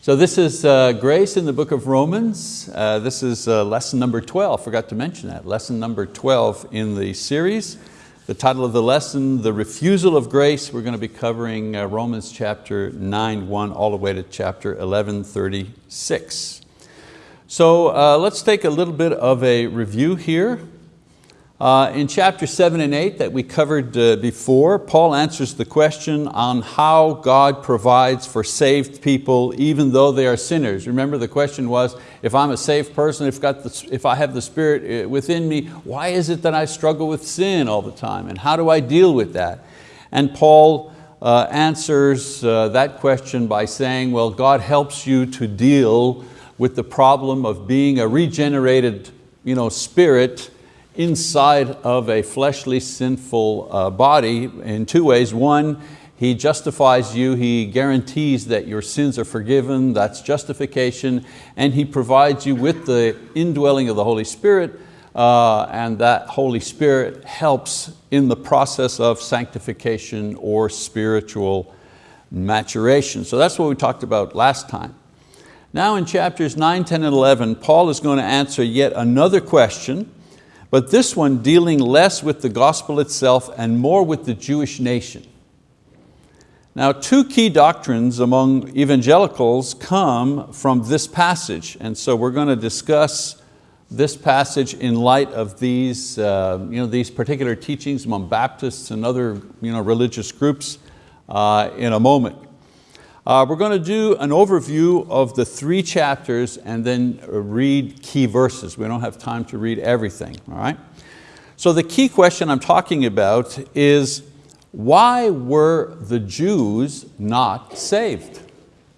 So this is uh, Grace in the book of Romans. Uh, this is uh, lesson number 12, forgot to mention that. Lesson number 12 in the series. The title of the lesson, The Refusal of Grace. We're going to be covering uh, Romans chapter 9, 1 all the way to chapter 11, 36. So uh, let's take a little bit of a review here. Uh, in chapter seven and eight that we covered uh, before, Paul answers the question on how God provides for saved people even though they are sinners. Remember the question was, if I'm a saved person, if, got the, if I have the Spirit uh, within me, why is it that I struggle with sin all the time and how do I deal with that? And Paul uh, answers uh, that question by saying, well, God helps you to deal with the problem of being a regenerated you know, spirit inside of a fleshly sinful uh, body in two ways. One, He justifies you, He guarantees that your sins are forgiven, that's justification, and He provides you with the indwelling of the Holy Spirit, uh, and that Holy Spirit helps in the process of sanctification or spiritual maturation. So that's what we talked about last time. Now in chapters 9, 10, and 11, Paul is going to answer yet another question but this one dealing less with the gospel itself and more with the Jewish nation. Now two key doctrines among evangelicals come from this passage, and so we're going to discuss this passage in light of these, uh, you know, these particular teachings among Baptists and other you know, religious groups uh, in a moment. Uh, we're going to do an overview of the three chapters and then read key verses. We don't have time to read everything, all right? So the key question I'm talking about is why were the Jews not saved?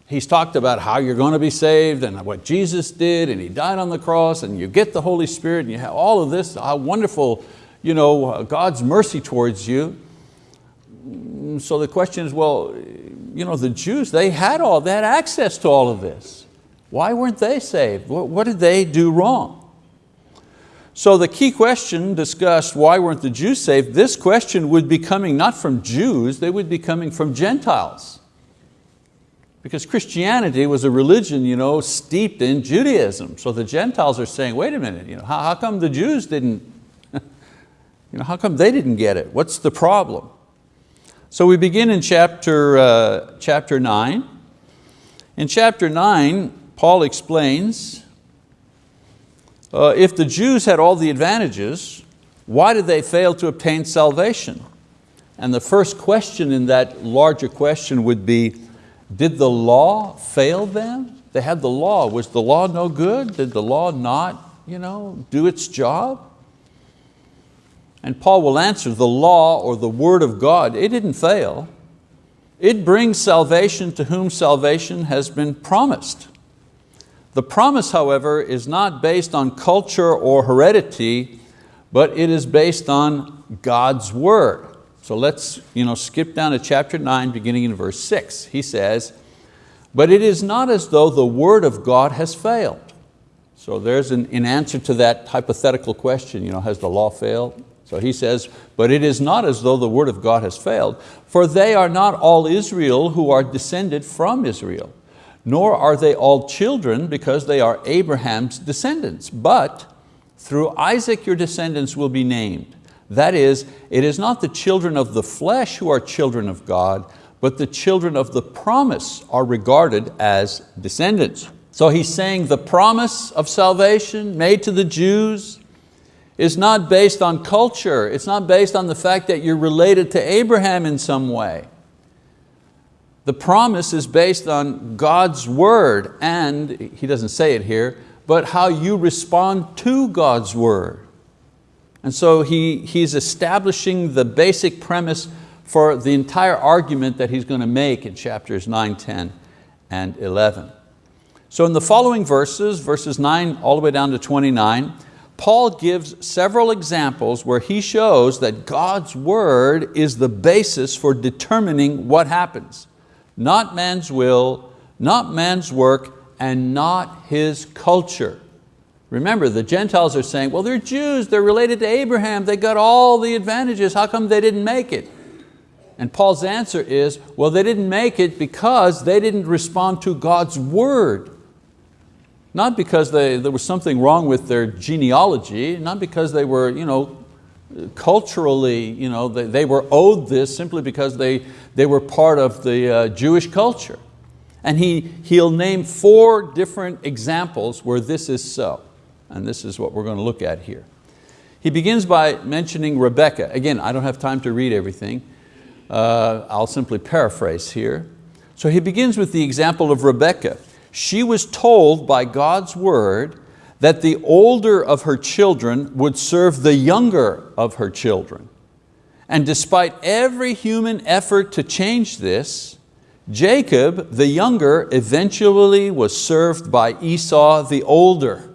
He's talked about how you're going to be saved and what Jesus did and He died on the cross and you get the Holy Spirit and you have all of this, how wonderful you know, God's mercy towards you. So the question is, well, you know, the Jews, they had all that access to all of this. Why weren't they saved? What, what did they do wrong? So the key question discussed, why weren't the Jews saved? This question would be coming not from Jews, they would be coming from Gentiles. Because Christianity was a religion you know, steeped in Judaism. So the Gentiles are saying, wait a minute, you know, how, how come the Jews didn't, you know, how come they didn't get it? What's the problem? So we begin in chapter, uh, chapter 9. In chapter 9, Paul explains, uh, if the Jews had all the advantages, why did they fail to obtain salvation? And the first question in that larger question would be, did the law fail them? They had the law, was the law no good? Did the law not you know, do its job? And Paul will answer, the law or the word of God, it didn't fail. It brings salvation to whom salvation has been promised. The promise, however, is not based on culture or heredity, but it is based on God's word. So let's you know, skip down to chapter nine, beginning in verse six. He says, but it is not as though the word of God has failed. So there's an, an answer to that hypothetical question, you know, has the law failed? So he says, but it is not as though the word of God has failed, for they are not all Israel who are descended from Israel, nor are they all children because they are Abraham's descendants, but through Isaac your descendants will be named. That is, it is not the children of the flesh who are children of God, but the children of the promise are regarded as descendants. So he's saying the promise of salvation made to the Jews, is not based on culture. It's not based on the fact that you're related to Abraham in some way. The promise is based on God's word and, he doesn't say it here, but how you respond to God's word. And so he, he's establishing the basic premise for the entire argument that he's going to make in chapters 9, 10, and 11. So in the following verses, verses 9 all the way down to 29, Paul gives several examples where he shows that God's word is the basis for determining what happens. Not man's will, not man's work, and not his culture. Remember, the Gentiles are saying, well, they're Jews, they're related to Abraham, they got all the advantages, how come they didn't make it? And Paul's answer is, well, they didn't make it because they didn't respond to God's word. Not because they, there was something wrong with their genealogy, not because they were you know, culturally, you know, they, they were owed this simply because they, they were part of the uh, Jewish culture. And he, he'll name four different examples where this is so. And this is what we're going to look at here. He begins by mentioning Rebecca. Again, I don't have time to read everything. Uh, I'll simply paraphrase here. So he begins with the example of Rebecca. She was told by God's word that the older of her children would serve the younger of her children. And despite every human effort to change this, Jacob, the younger, eventually was served by Esau, the older.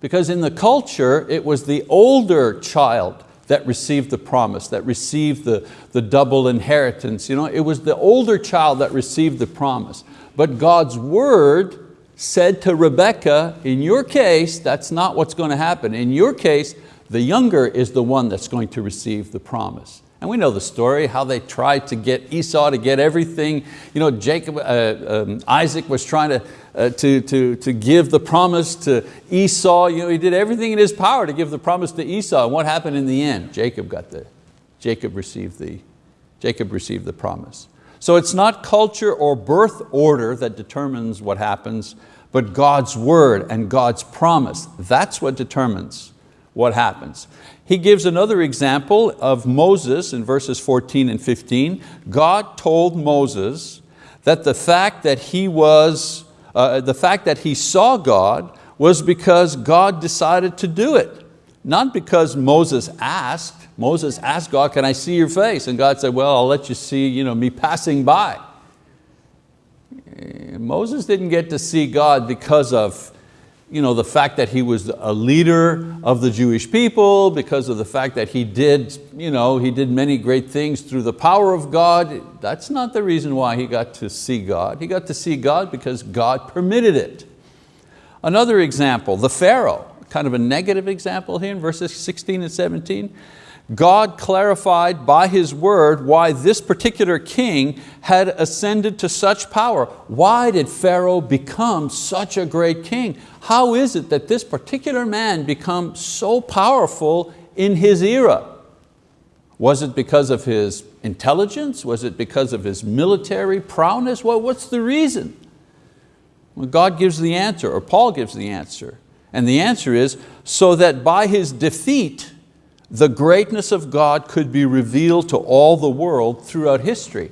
Because in the culture, it was the older child that received the promise, that received the, the double inheritance. You know, it was the older child that received the promise. But God's word said to Rebekah, in your case, that's not what's going to happen. In your case, the younger is the one that's going to receive the promise. And we know the story, how they tried to get Esau to get everything. You know, Jacob, uh, um, Isaac was trying to, uh, to, to, to give the promise to Esau. You know, he did everything in his power to give the promise to Esau. And what happened in the end? Jacob got the, Jacob received the, Jacob received the promise. So it's not culture or birth order that determines what happens, but God's word and God's promise. That's what determines what happens. He gives another example of Moses in verses 14 and 15. God told Moses that the fact that he was, uh, the fact that he saw God was because God decided to do it. Not because Moses asked, Moses asked God, can I see your face? And God said, well, I'll let you see you know, me passing by. Eh, Moses didn't get to see God because of you know, the fact that he was a leader of the Jewish people, because of the fact that he did, you know, he did many great things through the power of God. That's not the reason why he got to see God. He got to see God because God permitted it. Another example, the Pharaoh kind of a negative example here in verses 16 and 17. God clarified by His word why this particular king had ascended to such power. Why did Pharaoh become such a great king? How is it that this particular man become so powerful in his era? Was it because of his intelligence? Was it because of his military prowess? Well, what's the reason? Well, God gives the answer, or Paul gives the answer. And the answer is, so that by his defeat, the greatness of God could be revealed to all the world throughout history.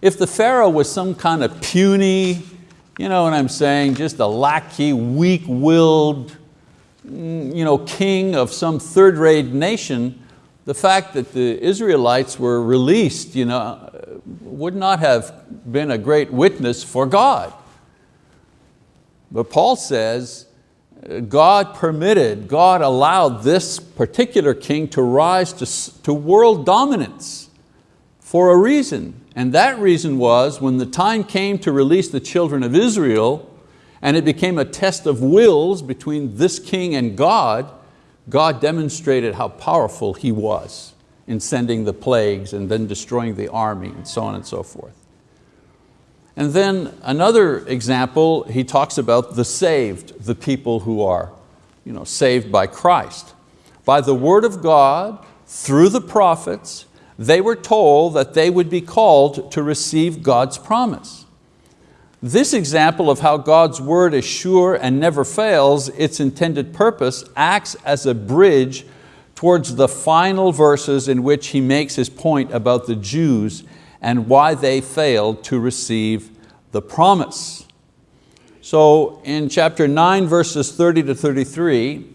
If the Pharaoh was some kind of puny, you know what I'm saying, just a lackey, weak-willed mm, you know, king of some third-rate nation, the fact that the Israelites were released you know, would not have been a great witness for God. But Paul says, God permitted, God allowed this particular king to rise to, to world dominance for a reason. And that reason was when the time came to release the children of Israel and it became a test of wills between this king and God, God demonstrated how powerful He was in sending the plagues and then destroying the army and so on and so forth. And then another example, he talks about the saved, the people who are you know, saved by Christ. By the word of God, through the prophets, they were told that they would be called to receive God's promise. This example of how God's word is sure and never fails, its intended purpose acts as a bridge towards the final verses in which he makes his point about the Jews and why they failed to receive the promise. So in chapter 9, verses 30 to 33,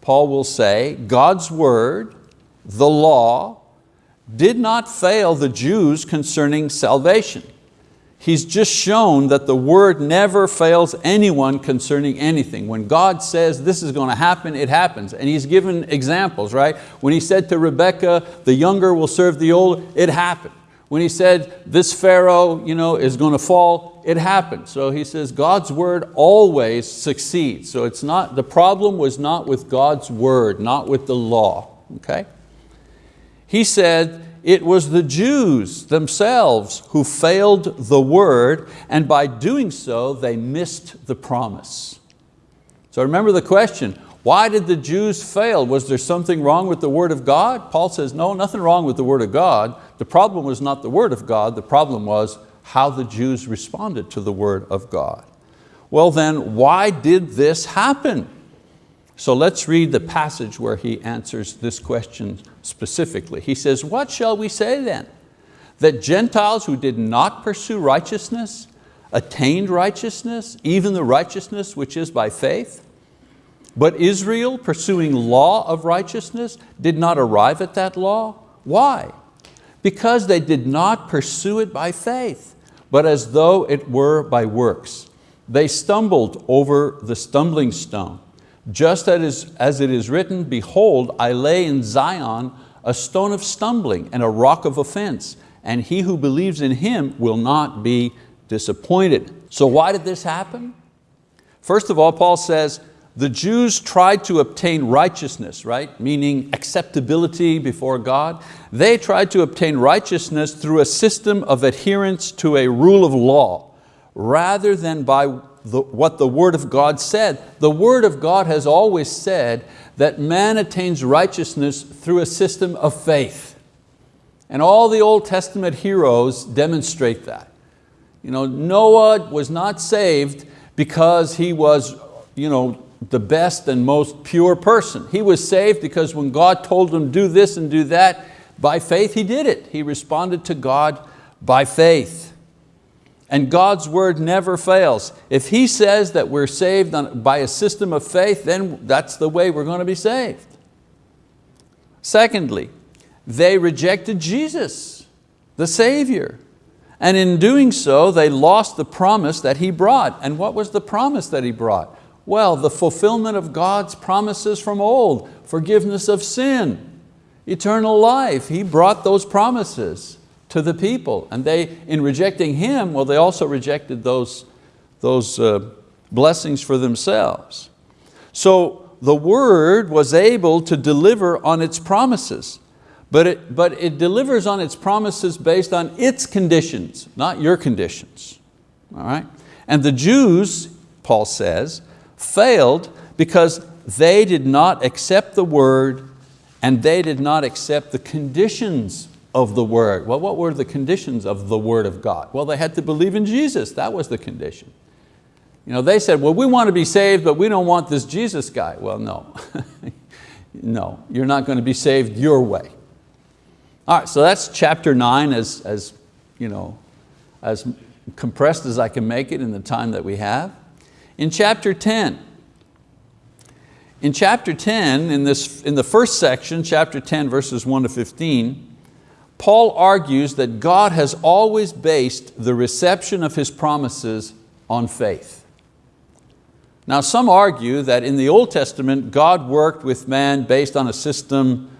Paul will say, God's word, the law, did not fail the Jews concerning salvation. He's just shown that the word never fails anyone concerning anything. When God says this is going to happen, it happens. And he's given examples, right? When he said to Rebekah, the younger will serve the older, it happened. When he said, this Pharaoh you know, is going to fall, it happened. So he says, God's word always succeeds. So it's not, the problem was not with God's word, not with the law, okay? He said, it was the Jews themselves who failed the word, and by doing so, they missed the promise. So remember the question, why did the Jews fail? Was there something wrong with the word of God? Paul says, no, nothing wrong with the word of God. The problem was not the word of God, the problem was how the Jews responded to the word of God. Well then, why did this happen? So let's read the passage where he answers this question specifically. He says, what shall we say then? That Gentiles who did not pursue righteousness attained righteousness, even the righteousness which is by faith? But Israel, pursuing law of righteousness, did not arrive at that law. Why? Because they did not pursue it by faith, but as though it were by works. They stumbled over the stumbling stone just as it is written, behold, I lay in Zion a stone of stumbling and a rock of offense, and he who believes in him will not be disappointed. So why did this happen? First of all, Paul says, the Jews tried to obtain righteousness, right? Meaning acceptability before God. They tried to obtain righteousness through a system of adherence to a rule of law, rather than by the, what the word of God said. The word of God has always said that man attains righteousness through a system of faith. And all the Old Testament heroes demonstrate that. You know, Noah was not saved because he was you know, the best and most pure person. He was saved because when God told him do this and do that, by faith he did it. He responded to God by faith. And God's word never fails. If He says that we're saved by a system of faith, then that's the way we're going to be saved. Secondly, they rejected Jesus, the Savior. And in doing so, they lost the promise that He brought. And what was the promise that He brought? Well, the fulfillment of God's promises from old, forgiveness of sin, eternal life. He brought those promises to the people. And they, in rejecting Him, well, they also rejected those, those uh, blessings for themselves. So the word was able to deliver on its promises, but it, but it delivers on its promises based on its conditions, not your conditions. All right? And the Jews, Paul says, failed because they did not accept the word and they did not accept the conditions of the word. Well, what were the conditions of the word of God? Well, they had to believe in Jesus, that was the condition. You know, they said, well, we want to be saved, but we don't want this Jesus guy. Well, no, no, you're not going to be saved your way. All right, so that's chapter nine as, as, you know, as compressed as I can make it in the time that we have. In chapter 10, in chapter 10, in, this, in the first section, chapter 10, verses 1 to 15, Paul argues that God has always based the reception of His promises on faith. Now some argue that in the Old Testament, God worked with man based on a system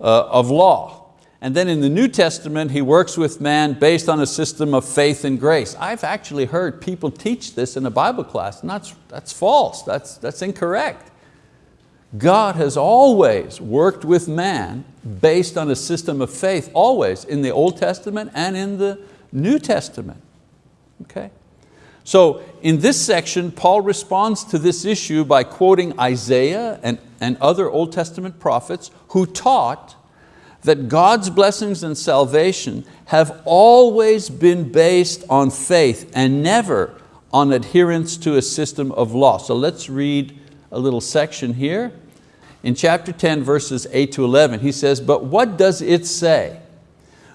uh, of law. And then in the New Testament, He works with man based on a system of faith and grace. I've actually heard people teach this in a Bible class, and that's, that's false, that's, that's incorrect. God has always worked with man based on a system of faith, always, in the Old Testament and in the New Testament. Okay? So in this section, Paul responds to this issue by quoting Isaiah and, and other Old Testament prophets who taught that God's blessings and salvation have always been based on faith and never on adherence to a system of law. So let's read a little section here. In chapter 10, verses 8 to 11, he says, but what does it say?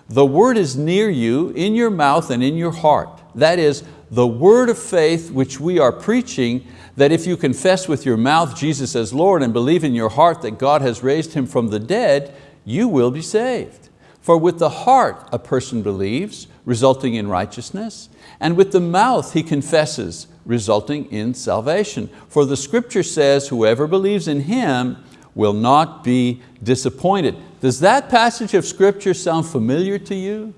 The word is near you, in your mouth and in your heart. That is, the word of faith which we are preaching, that if you confess with your mouth Jesus as Lord and believe in your heart that God has raised Him from the dead, you will be saved. For with the heart a person believes, resulting in righteousness, and with the mouth he confesses, resulting in salvation. For the scripture says, whoever believes in Him will not be disappointed. Does that passage of scripture sound familiar to you?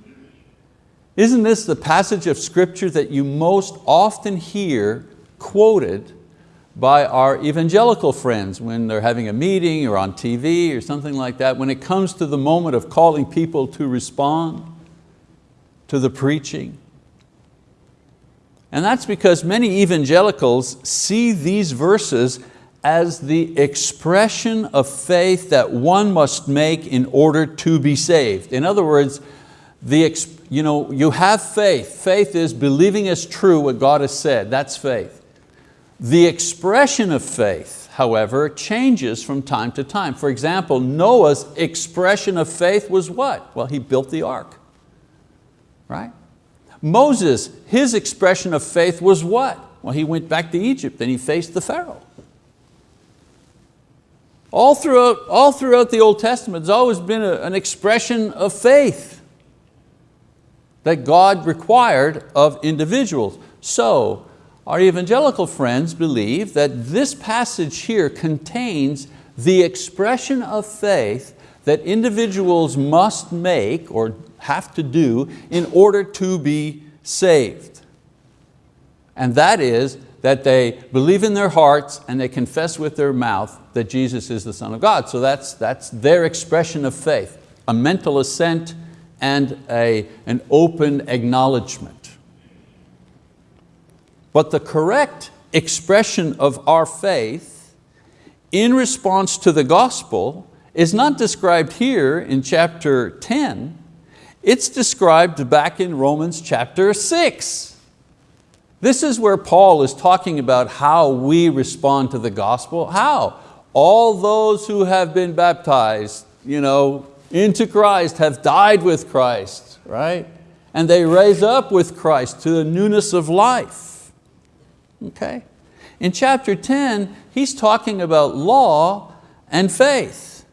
Isn't this the passage of scripture that you most often hear quoted by our evangelical friends when they're having a meeting or on TV or something like that. When it comes to the moment of calling people to respond to the preaching. And that's because many evangelicals see these verses as the expression of faith that one must make in order to be saved. In other words, the, you, know, you have faith. Faith is believing as true what God has said. That's faith. The expression of faith, however, changes from time to time. For example, Noah's expression of faith was what? Well, he built the ark, right? Moses, his expression of faith was what? Well, he went back to Egypt and he faced the Pharaoh. All throughout, all throughout the Old Testament, there's always been a, an expression of faith that God required of individuals. So, our evangelical friends believe that this passage here contains the expression of faith that individuals must make or have to do in order to be saved. And that is that they believe in their hearts and they confess with their mouth that Jesus is the Son of God. So that's, that's their expression of faith, a mental assent and a, an open acknowledgement. But the correct expression of our faith in response to the gospel is not described here in chapter 10, it's described back in Romans chapter 6. This is where Paul is talking about how we respond to the gospel. How? All those who have been baptized you know, into Christ have died with Christ, right? And they raise up with Christ to the newness of life. Okay? In chapter 10, he's talking about law and faith.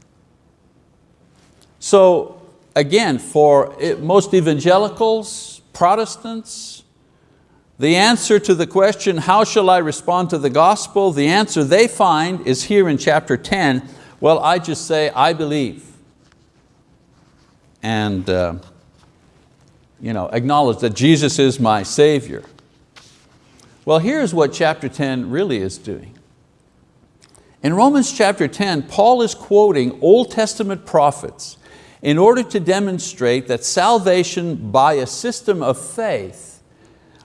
So again, for most evangelicals, Protestants, the answer to the question, how shall I respond to the gospel? The answer they find is here in chapter 10. Well, I just say, I believe. And uh, you know, acknowledge that Jesus is my Savior. Well, here's what chapter 10 really is doing. In Romans chapter 10, Paul is quoting Old Testament prophets in order to demonstrate that salvation by a system of faith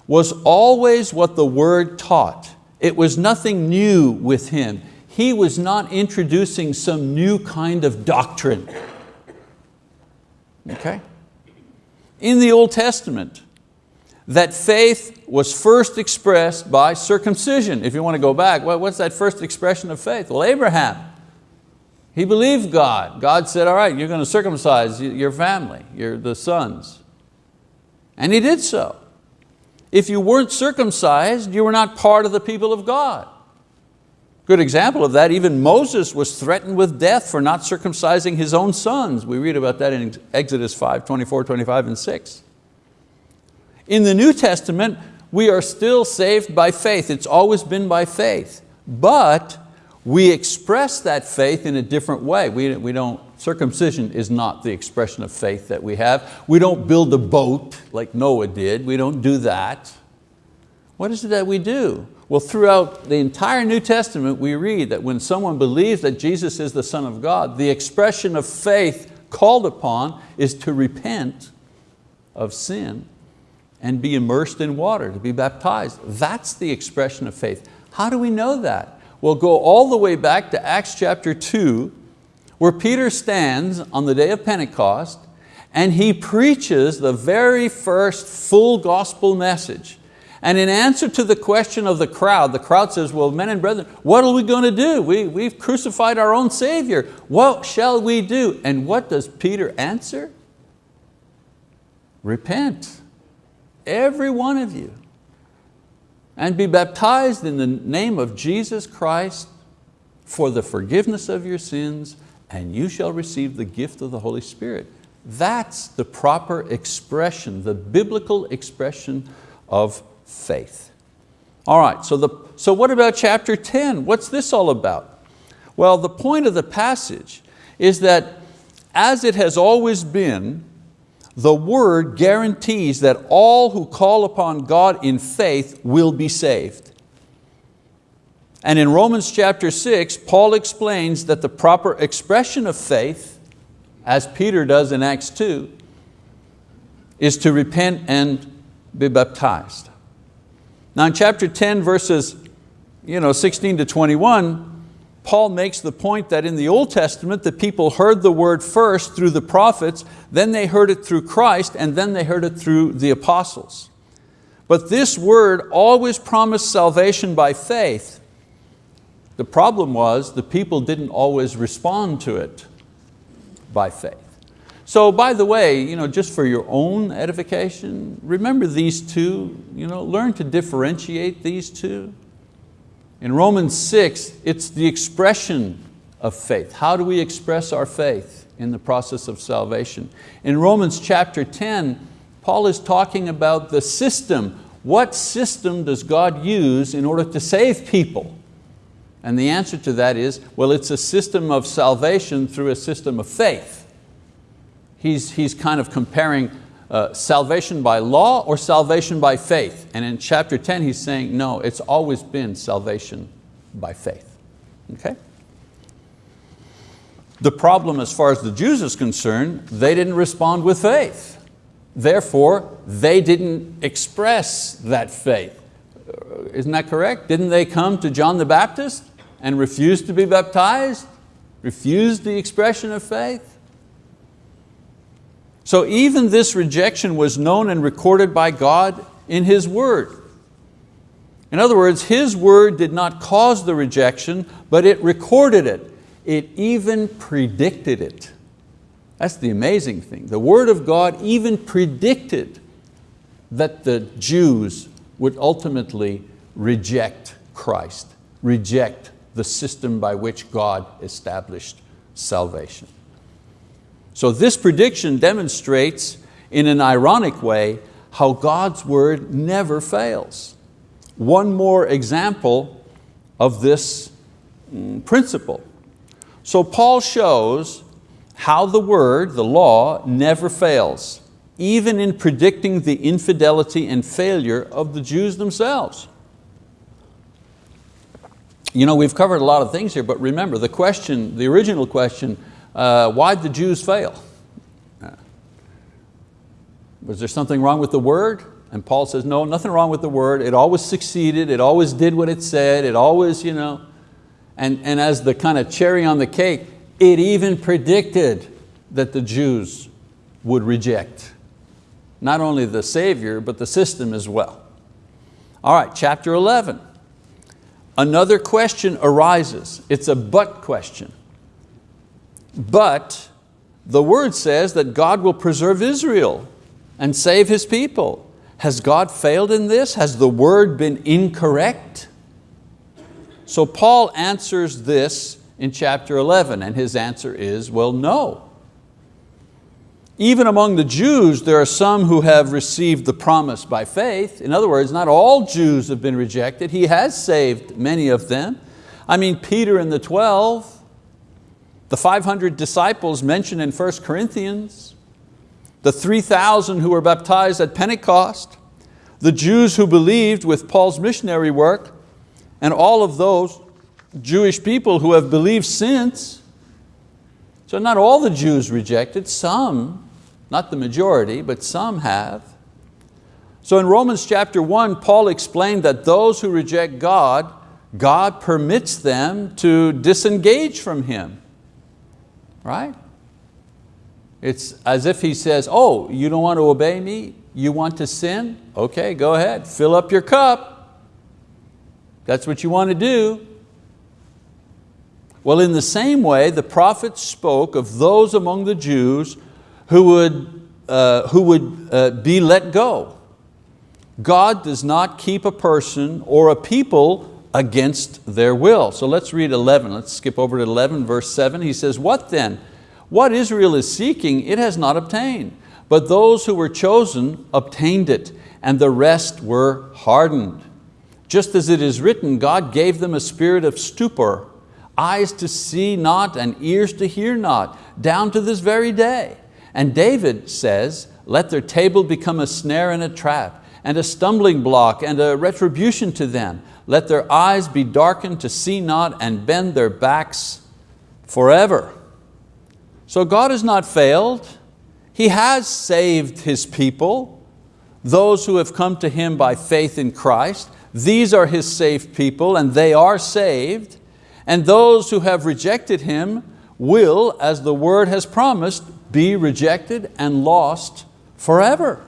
was always what the word taught. It was nothing new with him. He was not introducing some new kind of doctrine. Okay? In the Old Testament, that faith was first expressed by circumcision. If you want to go back, what's that first expression of faith? Well, Abraham, he believed God. God said, all right, you're going to circumcise your family, your, the sons. And he did so. If you weren't circumcised, you were not part of the people of God. Good example of that, even Moses was threatened with death for not circumcising his own sons. We read about that in Exodus 5, 24, 25, and 6. In the New Testament, we are still saved by faith. It's always been by faith. But we express that faith in a different way. We, we don't, circumcision is not the expression of faith that we have. We don't build a boat like Noah did. We don't do that. What is it that we do? Well, throughout the entire New Testament, we read that when someone believes that Jesus is the Son of God, the expression of faith called upon is to repent of sin and be immersed in water, to be baptized. That's the expression of faith. How do we know that? We'll go all the way back to Acts chapter 2, where Peter stands on the day of Pentecost and he preaches the very first full gospel message. And in answer to the question of the crowd, the crowd says, well, men and brethren, what are we going to do? We, we've crucified our own Savior. What shall we do? And what does Peter answer? Repent, every one of you and be baptized in the name of Jesus Christ for the forgiveness of your sins and you shall receive the gift of the Holy Spirit. That's the proper expression, the biblical expression of faith. All right, so, the, so what about chapter 10? What's this all about? Well, the point of the passage is that as it has always been, the word guarantees that all who call upon God in faith will be saved. And in Romans chapter six, Paul explains that the proper expression of faith, as Peter does in Acts 2, is to repent and be baptized. Now in chapter 10, verses you know, 16 to 21, Paul makes the point that in the Old Testament, the people heard the word first through the prophets, then they heard it through Christ, and then they heard it through the apostles. But this word always promised salvation by faith. The problem was the people didn't always respond to it by faith. So by the way, you know, just for your own edification, remember these two, you know, learn to differentiate these two. In Romans 6, it's the expression of faith. How do we express our faith in the process of salvation? In Romans chapter 10, Paul is talking about the system. What system does God use in order to save people? And the answer to that is, well, it's a system of salvation through a system of faith. He's, he's kind of comparing uh, salvation by law or salvation by faith. And in chapter 10 he's saying, no, it's always been salvation by faith. Okay? The problem as far as the Jews is concerned, they didn't respond with faith. Therefore, they didn't express that faith. Uh, isn't that correct? Didn't they come to John the Baptist and refuse to be baptized? Refuse the expression of faith? So even this rejection was known and recorded by God in His word. In other words, His word did not cause the rejection, but it recorded it. It even predicted it. That's the amazing thing. The word of God even predicted that the Jews would ultimately reject Christ, reject the system by which God established salvation. So this prediction demonstrates in an ironic way how God's word never fails. One more example of this mm, principle. So Paul shows how the word, the law, never fails, even in predicting the infidelity and failure of the Jews themselves. You know, we've covered a lot of things here, but remember the question, the original question, uh, why did the Jews fail? Uh, was there something wrong with the word? And Paul says, no, nothing wrong with the word. It always succeeded. It always did what it said. It always, you know. And, and as the kind of cherry on the cake, it even predicted that the Jews would reject not only the Savior, but the system as well. All right, chapter 11. Another question arises. It's a but question. But the word says that God will preserve Israel and save His people. Has God failed in this? Has the word been incorrect? So Paul answers this in chapter 11 and his answer is, well, no. Even among the Jews, there are some who have received the promise by faith. In other words, not all Jews have been rejected. He has saved many of them. I mean, Peter and the 12, the 500 disciples mentioned in 1 Corinthians, the 3,000 who were baptized at Pentecost, the Jews who believed with Paul's missionary work, and all of those Jewish people who have believed since. So not all the Jews rejected, some, not the majority, but some have. So in Romans chapter one, Paul explained that those who reject God, God permits them to disengage from Him right? It's as if he says, oh, you don't want to obey me? You want to sin? Okay, go ahead, fill up your cup. That's what you want to do. Well, in the same way, the prophets spoke of those among the Jews who would, uh, who would uh, be let go. God does not keep a person or a people against their will. So let's read 11, let's skip over to 11 verse 7. He says, what then? What Israel is seeking it has not obtained, but those who were chosen obtained it, and the rest were hardened. Just as it is written, God gave them a spirit of stupor, eyes to see not and ears to hear not, down to this very day. And David says, let their table become a snare and a trap, and a stumbling block and a retribution to them. Let their eyes be darkened to see not and bend their backs forever. So God has not failed. He has saved His people, those who have come to Him by faith in Christ. These are His saved people and they are saved. And those who have rejected Him will, as the word has promised, be rejected and lost forever.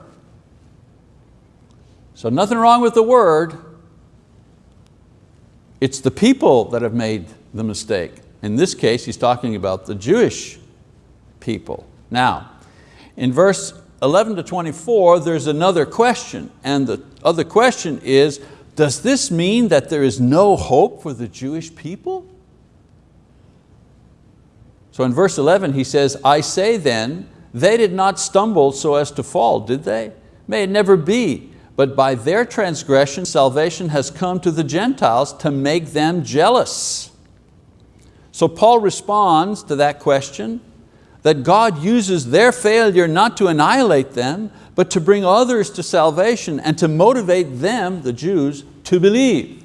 So nothing wrong with the word. It's the people that have made the mistake. In this case, he's talking about the Jewish people. Now, in verse 11 to 24, there's another question. And the other question is, does this mean that there is no hope for the Jewish people? So in verse 11 he says, I say then, they did not stumble so as to fall, did they? May it never be, but by their transgression salvation has come to the Gentiles to make them jealous. So Paul responds to that question that God uses their failure not to annihilate them, but to bring others to salvation and to motivate them, the Jews, to believe.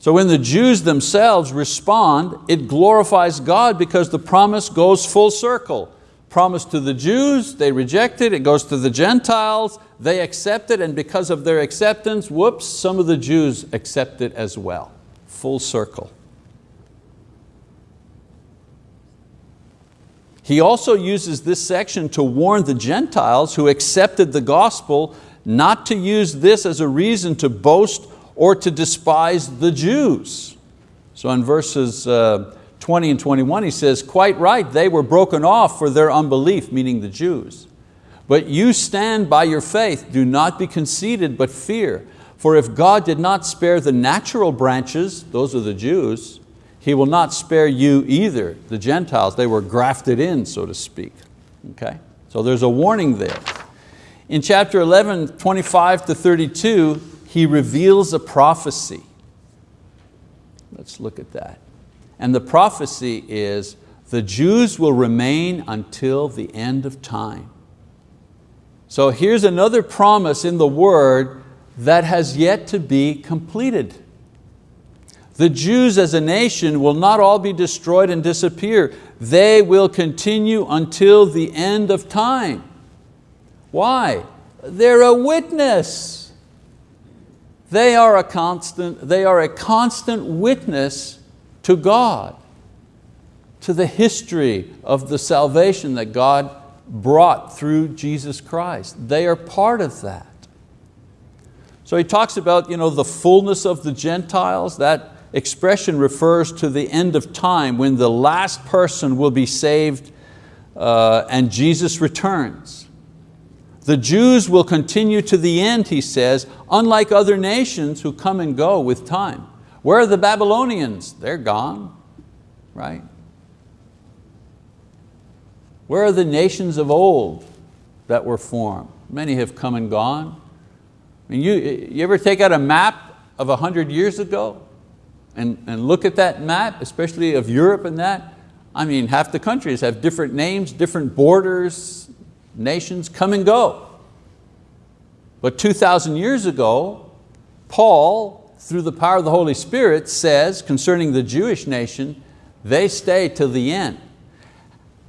So when the Jews themselves respond, it glorifies God because the promise goes full circle. Promise to the Jews, they reject it, it goes to the Gentiles, they accept it, and because of their acceptance, whoops, some of the Jews accept it as well. Full circle. He also uses this section to warn the Gentiles who accepted the gospel not to use this as a reason to boast or to despise the Jews. So in verses uh, 20 and 21 he says, quite right, they were broken off for their unbelief, meaning the Jews. But you stand by your faith, do not be conceited, but fear. For if God did not spare the natural branches, those are the Jews, He will not spare you either, the Gentiles. They were grafted in, so to speak. Okay? So there's a warning there. In chapter 11, 25 to 32, he reveals a prophecy. Let's look at that. And the prophecy is, the Jews will remain until the end of time. So here's another promise in the word that has yet to be completed. The Jews as a nation will not all be destroyed and disappear. They will continue until the end of time. Why? They're a witness. They are a constant, they are a constant witness to God, to the history of the salvation that God brought through Jesus Christ. They are part of that. So he talks about you know, the fullness of the Gentiles. That expression refers to the end of time when the last person will be saved uh, and Jesus returns. The Jews will continue to the end, he says, unlike other nations who come and go with time. Where are the Babylonians? They're gone, right? Where are the nations of old that were formed? Many have come and gone. I mean, you, you ever take out a map of a hundred years ago and, and look at that map, especially of Europe and that? I mean, half the countries have different names, different borders, nations come and go. But 2,000 years ago, Paul, through the power of the Holy Spirit, says concerning the Jewish nation, they stay till the end.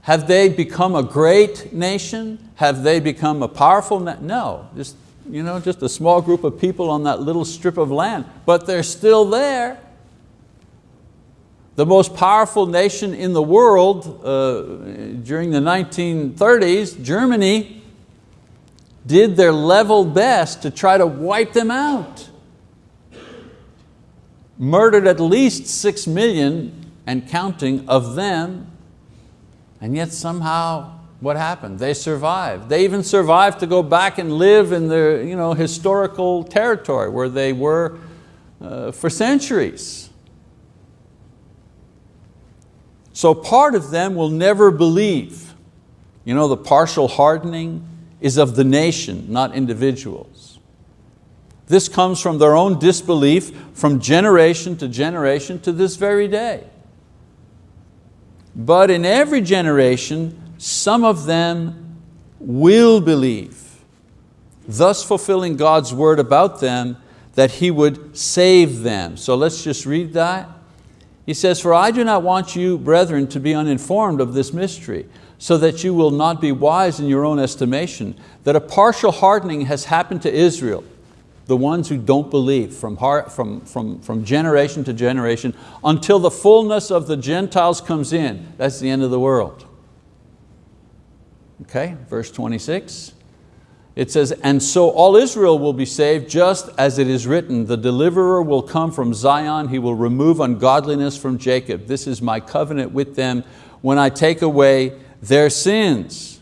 Have they become a great nation? Have they become a powerful? No, just, you know, just a small group of people on that little strip of land, but they're still there. The most powerful nation in the world uh, during the 1930s, Germany, did their level best to try to wipe them out. Murdered at least six million and counting of them, and yet somehow what happened? They survived. They even survived to go back and live in their you know, historical territory where they were uh, for centuries. So part of them will never believe. You know, the partial hardening is of the nation, not individuals. This comes from their own disbelief from generation to generation to this very day. But in every generation, some of them will believe, thus fulfilling God's word about them that He would save them. So let's just read that. He says, For I do not want you, brethren, to be uninformed of this mystery, so that you will not be wise in your own estimation, that a partial hardening has happened to Israel, the ones who don't believe from, heart, from, from, from generation to generation, until the fullness of the Gentiles comes in. That's the end of the world. Okay, verse 26. It says, and so all Israel will be saved just as it is written, the deliverer will come from Zion, he will remove ungodliness from Jacob. This is my covenant with them when I take away their sins.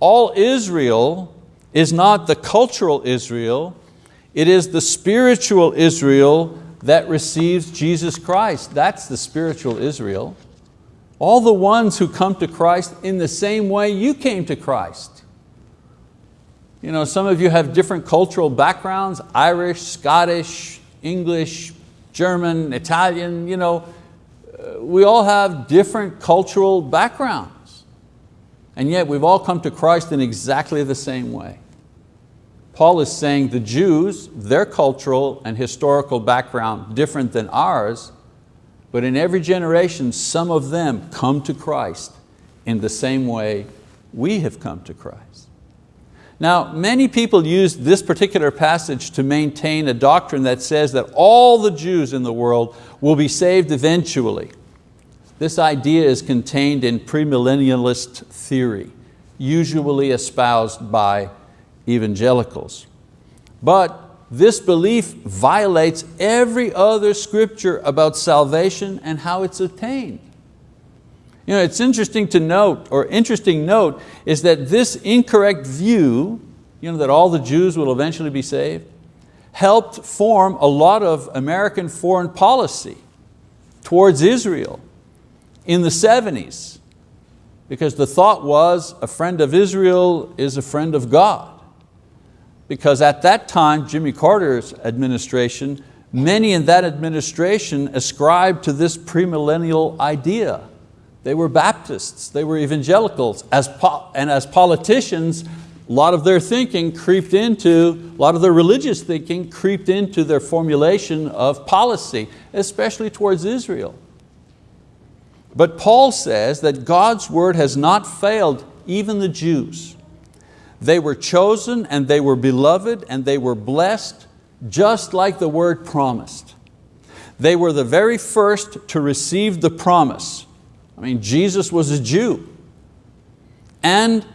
All Israel is not the cultural Israel, it is the spiritual Israel that receives Jesus Christ. That's the spiritual Israel. All the ones who come to Christ in the same way you came to Christ. You know, some of you have different cultural backgrounds, Irish, Scottish, English, German, Italian, you know, uh, we all have different cultural backgrounds. And yet we've all come to Christ in exactly the same way. Paul is saying the Jews, their cultural and historical background different than ours, but in every generation, some of them come to Christ in the same way we have come to Christ. Now, many people use this particular passage to maintain a doctrine that says that all the Jews in the world will be saved eventually. This idea is contained in premillennialist theory, usually espoused by evangelicals. But this belief violates every other scripture about salvation and how it's attained. You know, it's interesting to note, or interesting note, is that this incorrect view, you know, that all the Jews will eventually be saved, helped form a lot of American foreign policy towards Israel in the 70s, because the thought was a friend of Israel is a friend of God. Because at that time, Jimmy Carter's administration, many in that administration ascribed to this premillennial idea they were Baptists, they were evangelicals, as and as politicians, a lot of their thinking creeped into, a lot of their religious thinking creeped into their formulation of policy, especially towards Israel. But Paul says that God's word has not failed even the Jews. They were chosen and they were beloved and they were blessed just like the word promised. They were the very first to receive the promise I mean, Jesus was a Jew. And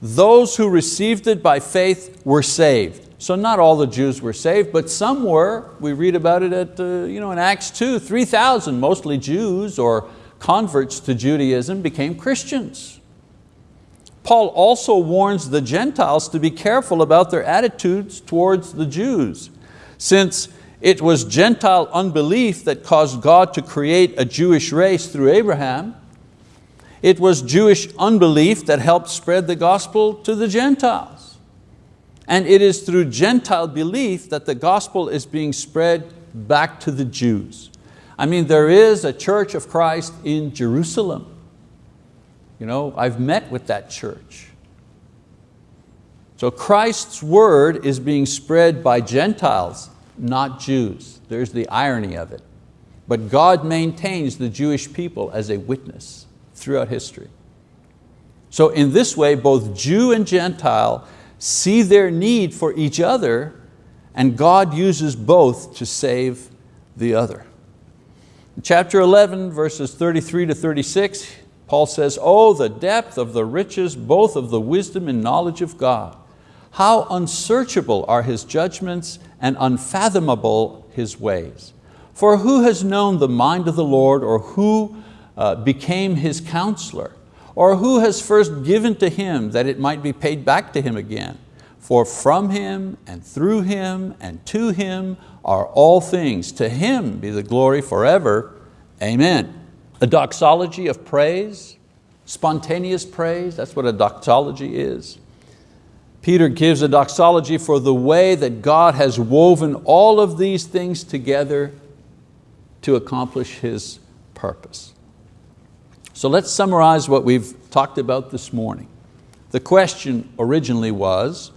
those who received it by faith were saved. So not all the Jews were saved, but some were. We read about it at, uh, you know, in Acts 2, 3,000, mostly Jews or converts to Judaism became Christians. Paul also warns the Gentiles to be careful about their attitudes towards the Jews, since it was Gentile unbelief that caused God to create a Jewish race through Abraham, it was Jewish unbelief that helped spread the gospel to the Gentiles. And it is through Gentile belief that the gospel is being spread back to the Jews. I mean, there is a church of Christ in Jerusalem. You know, I've met with that church. So Christ's word is being spread by Gentiles, not Jews. There's the irony of it. But God maintains the Jewish people as a witness throughout history. So in this way, both Jew and Gentile see their need for each other and God uses both to save the other. Chapter 11, verses 33 to 36, Paul says, Oh, the depth of the riches, both of the wisdom and knowledge of God. How unsearchable are His judgments and unfathomable His ways. For who has known the mind of the Lord or who uh, became his counselor? Or who has first given to him that it might be paid back to him again? For from him and through him and to him are all things. To him be the glory forever. Amen. A doxology of praise, spontaneous praise, that's what a doxology is. Peter gives a doxology for the way that God has woven all of these things together to accomplish His purpose. So let's summarize what we've talked about this morning. The question originally was,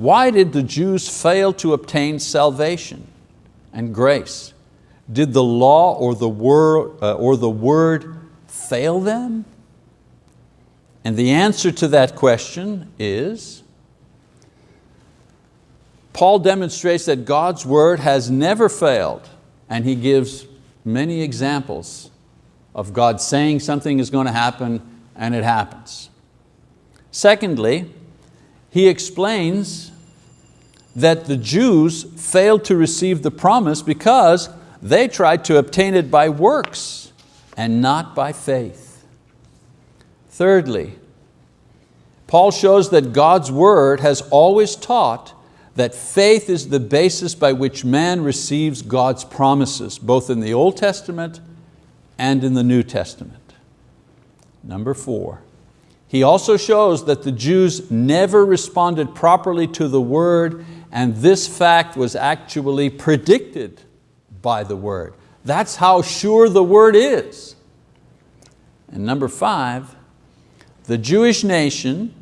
why did the Jews fail to obtain salvation and grace? Did the law or the word, uh, or the word fail them? And the answer to that question is, Paul demonstrates that God's word has never failed and he gives many examples of God saying something is going to happen and it happens. Secondly, he explains that the Jews failed to receive the promise because they tried to obtain it by works and not by faith. Thirdly, Paul shows that God's word has always taught that faith is the basis by which man receives God's promises, both in the Old Testament and in the New Testament. Number four, he also shows that the Jews never responded properly to the word and this fact was actually predicted by the word. That's how sure the word is. And number five, the Jewish nation,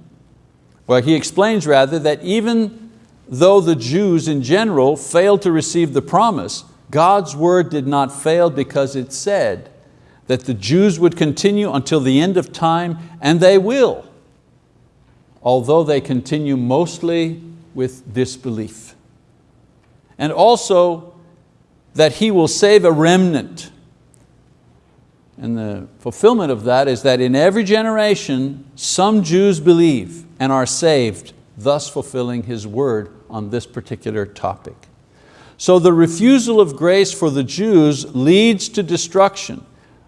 well he explains rather that even though the Jews in general failed to receive the promise, God's word did not fail because it said, that the Jews would continue until the end of time, and they will, although they continue mostly with disbelief. And also that He will save a remnant. And the fulfillment of that is that in every generation, some Jews believe and are saved, thus fulfilling His word on this particular topic. So the refusal of grace for the Jews leads to destruction.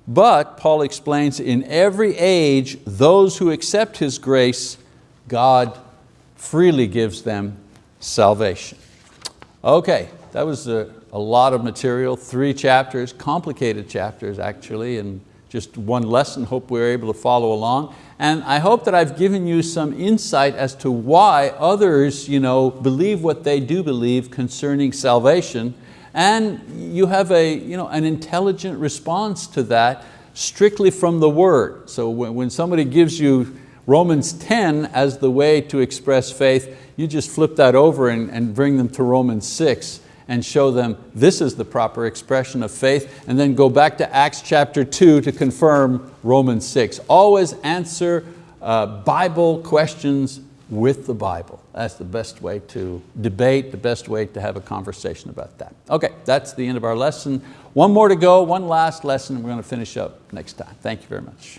But, Paul explains, in every age, those who accept His grace, God freely gives them salvation. Okay, that was a, a lot of material, three chapters, complicated chapters actually, and just one lesson, hope we are able to follow along. And I hope that I've given you some insight as to why others you know, believe what they do believe concerning salvation and you have a, you know, an intelligent response to that strictly from the word. So when, when somebody gives you Romans 10 as the way to express faith, you just flip that over and, and bring them to Romans 6 and show them this is the proper expression of faith, and then go back to Acts chapter 2 to confirm Romans 6. Always answer uh, Bible questions with the Bible. That's the best way to debate, the best way to have a conversation about that. Okay, that's the end of our lesson. One more to go, one last lesson, and we're going to finish up next time. Thank you very much.